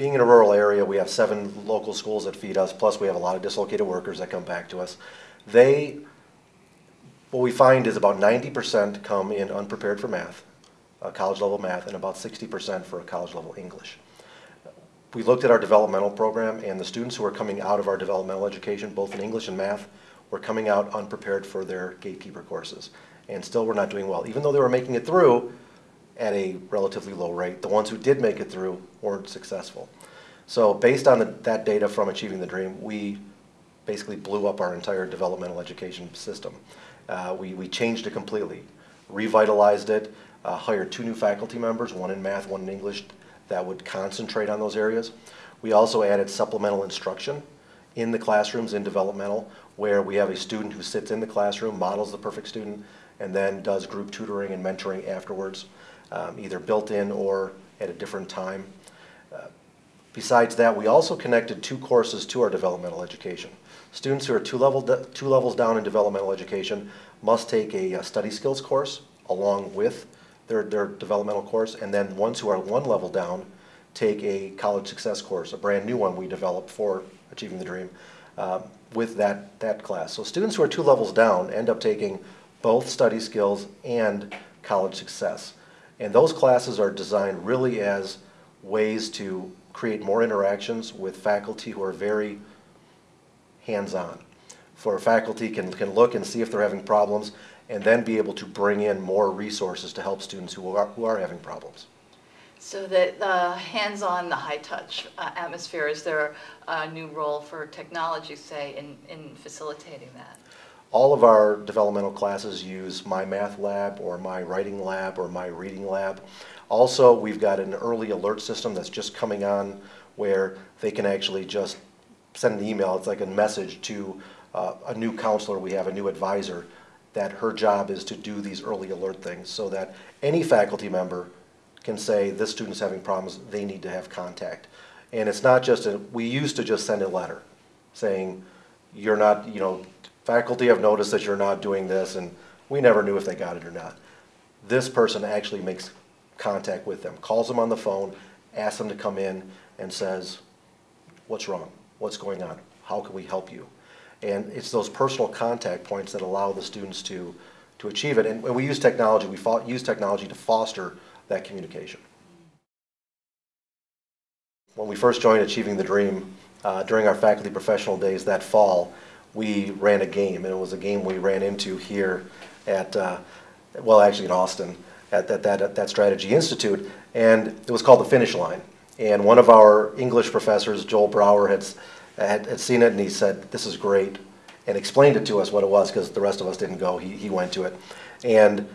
being in a rural area, we have seven local schools that feed us, plus we have a lot of dislocated workers that come back to us. They, what we find is about ninety percent come in unprepared for math, uh, college level math, and about sixty percent for a college level English. We looked at our developmental program, and the students who are coming out of our developmental education, both in English and math, were coming out unprepared for their gatekeeper courses. And still were not doing well, even though they were making it through at a relatively low rate. The ones who did make it through weren't successful. So based on the, that data from Achieving the Dream, we basically blew up our entire developmental education system. Uh, we, we changed it completely, revitalized it, uh, hired two new faculty members, one in math, one in English, that would concentrate on those areas. We also added supplemental instruction in the classrooms in developmental, where we have a student who sits in the classroom, models the perfect student, and then does group tutoring and mentoring afterwards, um, either built in or at a different time. Uh, besides that, we also connected two courses to our developmental education. Students who are two, level two levels down in developmental education must take a, a study skills course along with their, their developmental course, and then ones who are one level down take a college success course, a brand new one we developed for Achieving the Dream, uh, with that, that class. So students who are two levels down end up taking both study skills and college success. And those classes are designed really as ways to create more interactions with faculty who are very hands-on. For faculty can, can look and see if they're having problems and then be able to bring in more resources to help students who are, who are having problems. So the, the hands-on, the high-touch uh, atmosphere, is there a new role for technology, say, in, in facilitating that? All of our developmental classes use My Math Lab or My Writing Lab or My Reading Lab. Also, we've got an early alert system that's just coming on where they can actually just send an email, it's like a message to uh, a new counselor we have, a new advisor, that her job is to do these early alert things so that any faculty member can say this student's having problems, they need to have contact. And it's not just a, we used to just send a letter saying, you're not, you know, faculty have noticed that you're not doing this, and we never knew if they got it or not. This person actually makes contact with them, calls them on the phone, asks them to come in, and says, what's wrong? What's going on? How can we help you? And it's those personal contact points that allow the students to, to achieve it. And we use technology, we use technology to foster that communication. When we first joined Achieving the Dream, uh, during our faculty professional days that fall, we ran a game, and it was a game we ran into here at, uh, well, actually in Austin, at that, that, at that Strategy Institute, and it was called the Finish Line. And one of our English professors, Joel Brower, had, had, had seen it, and he said, this is great, and explained it to us what it was, because the rest of us didn't go. He, he went to it. And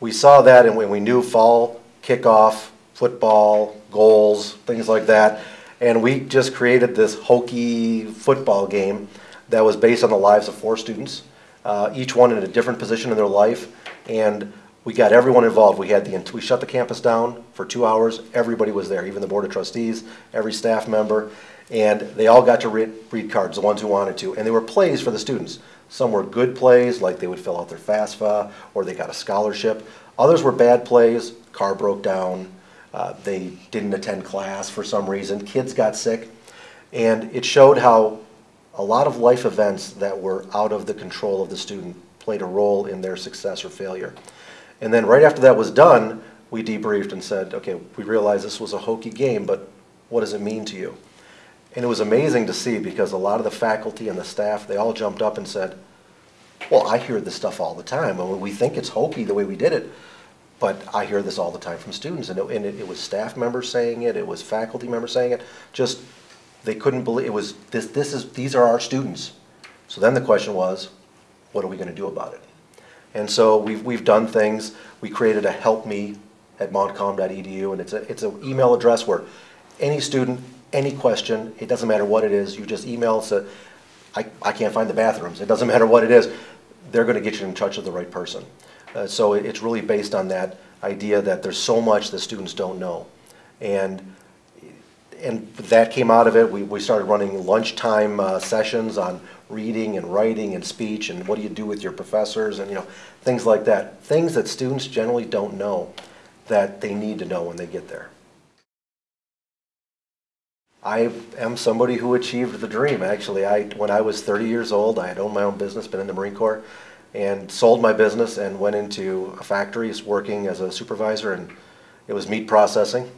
we saw that, and when we knew fall kickoff, football, goals, things like that. And we just created this hokey football game that was based on the lives of four students, uh, each one in a different position in their life. And we got everyone involved. We had the we shut the campus down for two hours. Everybody was there, even the board of trustees, every staff member, and they all got to read, read cards, the ones who wanted to. And they were plays for the students. Some were good plays, like they would fill out their FAFSA, or they got a scholarship. Others were bad plays, car broke down, uh, they didn't attend class for some reason, kids got sick, and it showed how a lot of life events that were out of the control of the student played a role in their success or failure. And then right after that was done, we debriefed and said, okay, we realize this was a hokey game, but what does it mean to you? And it was amazing to see because a lot of the faculty and the staff, they all jumped up and said, well, I hear this stuff all the time, and we think it's hokey the way we did it, but I hear this all the time from students, and it, and it, it was staff members saying it, it was faculty members saying it, just, they couldn't believe, it was, this, this is, these are our students. So then the question was, what are we gonna do about it? And so we've, we've done things, we created a help me at montcalm.edu, and it's a, it's an email address where any student, any question, it doesn't matter what it is, you just email, say, I, I can't find the bathrooms, it doesn't matter what it is, they're gonna get you in touch with the right person. Uh, so it's really based on that idea that there's so much that students don't know. And, and that came out of it. We, we started running lunchtime uh, sessions on reading and writing and speech and what do you do with your professors and you know things like that. Things that students generally don't know that they need to know when they get there. I am somebody who achieved the dream, actually. I, when I was 30 years old, I had owned my own business, been in the Marine Corps, and sold my business and went into a factory working as a supervisor, and it was meat processing.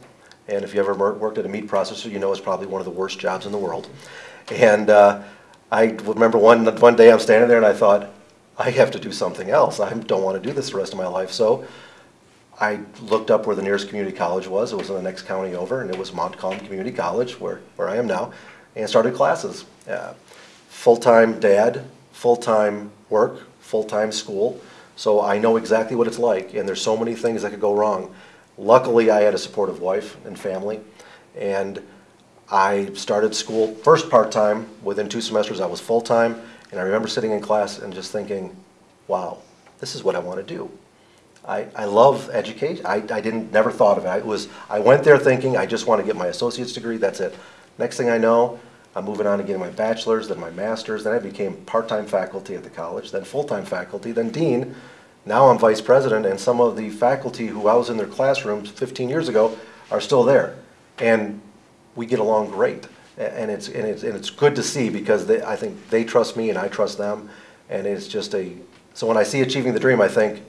And if you ever worked at a meat processor, you know it's probably one of the worst jobs in the world. And uh, I remember one, one day I'm standing there and I thought, I have to do something else. I don't want to do this the rest of my life. So I looked up where the nearest community college was. It was in the next county over, and it was Montcalm Community College, where, where I am now, and started classes. Uh, full-time dad, full-time work, full-time school. So I know exactly what it's like, and there's so many things that could go wrong. Luckily, I had a supportive wife and family, and I started school first part-time. Within two semesters, I was full-time, and I remember sitting in class and just thinking, wow, this is what I want to do. I, I love education. I, I didn't, never thought of it. It was, I went there thinking, I just want to get my associate's degree, that's it. Next thing I know, I'm moving on to getting my bachelor's, then my master's, then I became part-time faculty at the college, then full-time faculty, then dean. Now I'm vice president, and some of the faculty who I was in their classrooms 15 years ago are still there. And we get along great. And it's, and it's, and it's good to see because they, I think they trust me and I trust them. And it's just a, so when I see achieving the dream, I think,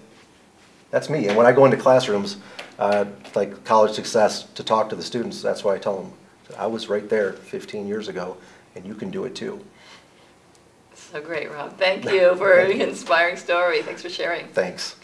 that's me. And when I go into classrooms, uh, like college success, to talk to the students, that's why I tell them, I was right there 15 years ago, and you can do it too. So great, Rob. Thank you for the inspiring story. Thanks for sharing. Thanks.